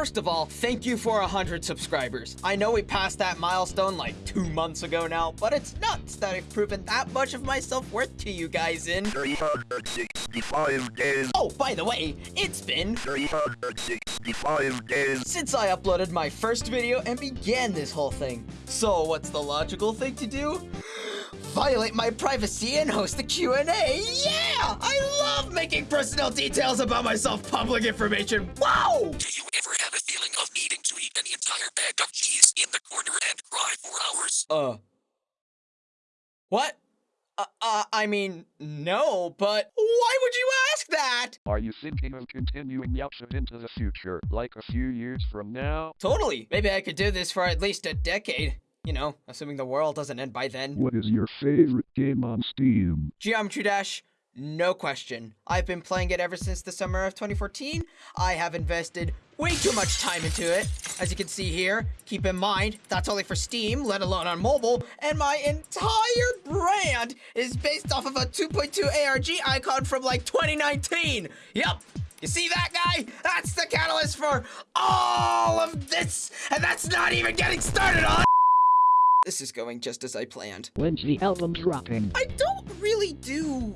First of all, thank you for 100 subscribers. I know we passed that milestone like two months ago now, but it's nuts that I've proven that much of my self-worth to you guys in 365 days. Oh, by the way, it's been 365 days. since I uploaded my first video and began this whole thing. So what's the logical thing to do? Violate my privacy and host a Q&A. Yeah! I love making personal details about myself public information. Wow! Do you ever have a feeling of needing to eat an entire bag of cheese in the corner and cry for hours? Uh. What? Uh, uh, I mean, no, but why would you ask that? Are you thinking of continuing Yaksha into the future, like a few years from now? Totally. Maybe I could do this for at least a decade. You know, assuming the world doesn't end by then. What is your favorite game on Steam? Geometry Dash, no question. I've been playing it ever since the summer of 2014. I have invested way too much time into it. As you can see here, keep in mind, that's only for Steam, let alone on mobile, and my entire brand is based off of a 2.2 ARG icon from like 2019. Yep. You see that guy? That's the catalyst for all of this, and that's not even getting started on. This is going just as I planned. When's the album dropping? I don't really do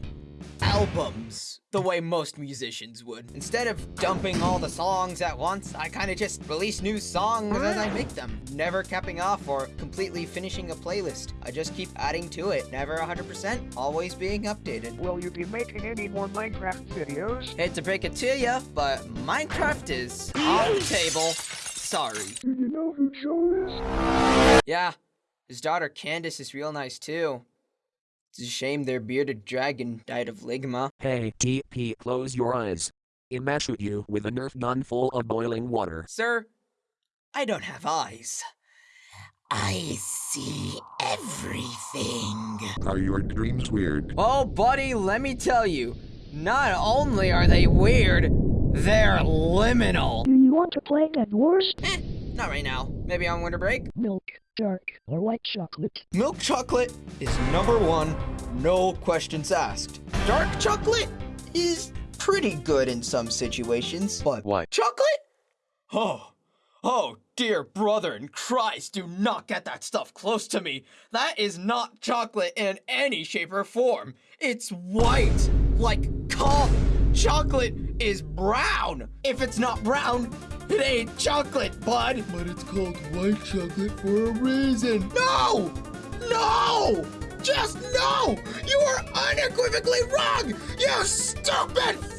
albums the way most musicians would. Instead of dumping all the songs at once, I kind of just release new songs as I make them, never capping off or completely finishing a playlist. I just keep adding to it, never 100%, always being updated. Will you be making any more Minecraft videos? Hate to break it to ya, but Minecraft is on the table. Sorry. Do you know who Joe is? Yeah, his daughter Candace is real nice too. It's a shame their bearded dragon died of ligma. Hey, TP, close your eyes. Ima shoot you with a Nerf gun full of boiling water. Sir, I don't have eyes. I see everything. Are your dreams weird? Oh, buddy, let me tell you. Not only are they weird, they're liminal. Do you want to play Dead Wars? Eh, not right now. Maybe on winter break. Milk, dark, or white chocolate? Milk chocolate is number one, no questions asked. Dark chocolate is pretty good in some situations, but Why? chocolate? Oh, oh, dear brother in Christ, do not get that stuff close to me. That is not chocolate in any shape or form. It's white, like cough. Chocolate is brown. If it's not brown, it ain't chocolate, bud. But it's called white chocolate for a reason. No! No! Just no! You are unequivocally wrong! You stupid